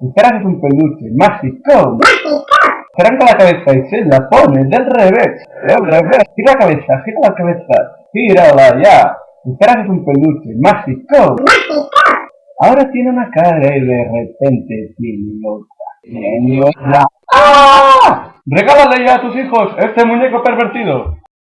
Espera es un peluche mágico. Arranca la cabeza y se la pone del revés. Del revés. Gira la cabeza, gira la cabeza. Gírala ya. Espera es un peluche mágico. Ahora tiene una cara y de repente tiene otra. Tiene otra. ¡Ah! Regálale ya a tus hijos este muñeco pervertido.